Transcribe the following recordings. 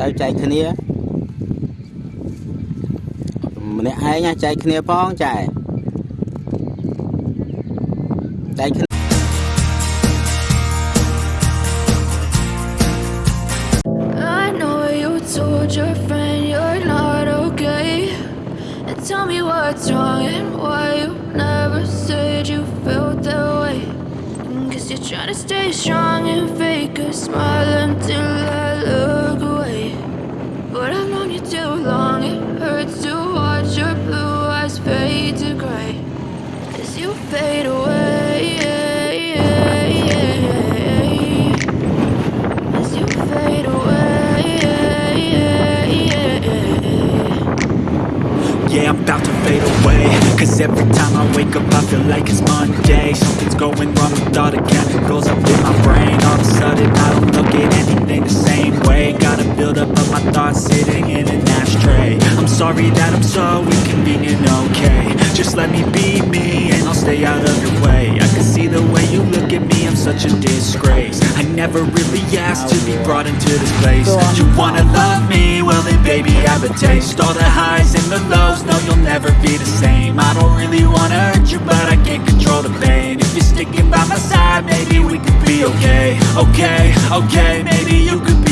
ទៅចែកគ្នាម្នាក់ឯងណាចែកគ្នាផងចែកចែកគ្នា I know you told your friend you're not okay. And tell me what's wrong and why you never said you felt that way. Guess you're trying to stay strong and fake a smile until I look away. too long, it hurts to watch your blue eyes fade to gray. As you fade away. As you fade away, Yeah, I'm about to fade away. Cause every time I wake up I feel like it's Monday. Something's going wrong with all the chemicals up in my brain. All of a sudden I don't look at anything the same way build up of my thoughts sitting in an ashtray. I'm sorry that I'm so inconvenient, okay. Just let me be me and I'll stay out of your way. I can see the way you look at me, I'm such a disgrace. I never really asked to be brought into this place. You wanna love me? Well then baby I have a taste. All the highs and the lows, no you'll never be the same. I don't really wanna hurt you but I can't control the pain. If you're sticking by my side, maybe we could be okay. Okay, okay, maybe you could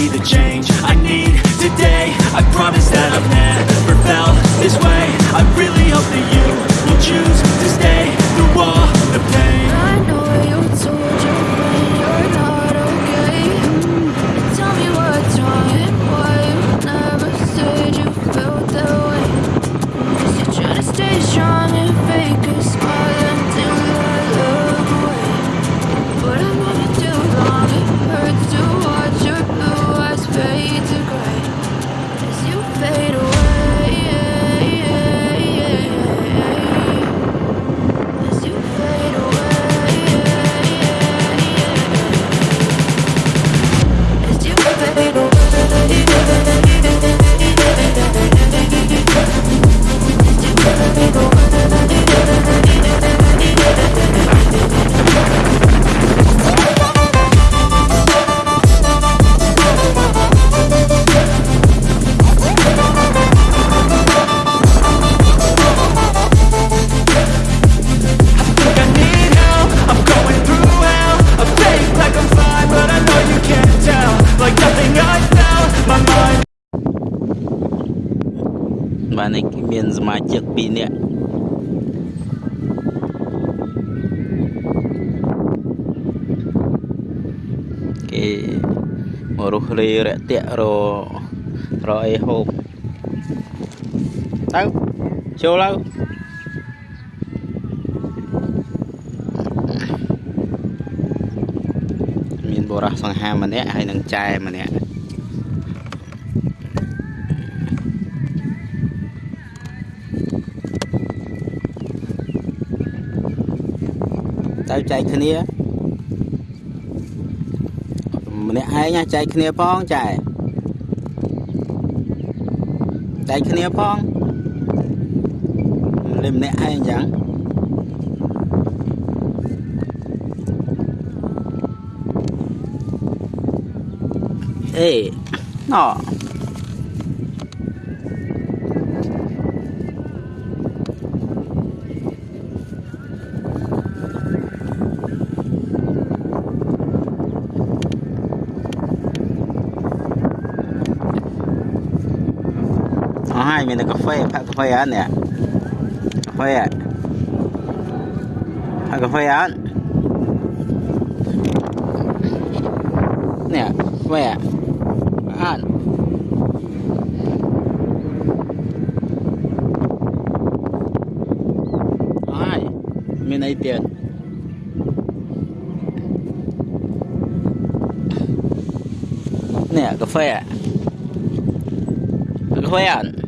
បាទនេះមានសមាជិក2នាក់គេមករស់លេរាក់ទាក់ររអីហូបទៅចូលទៅមានបរោះសង្ហាម្នាក់ហើយនឹងចែម្នាក់ ទៅចែកគ្នាម្នាក់ឯងណាចែកគ្នាផងចែកចែកគ្នាផងលេម្នាក់ឯងអញ្ចឹងអេណោ มีแต่กาแฟพักกาแฟอันเนี่ยกาแฟพักกาแฟอันเนี่ยแม่อ่านอ้าไมีในเตียนเนี่ยกาแฟกาแฟอ่น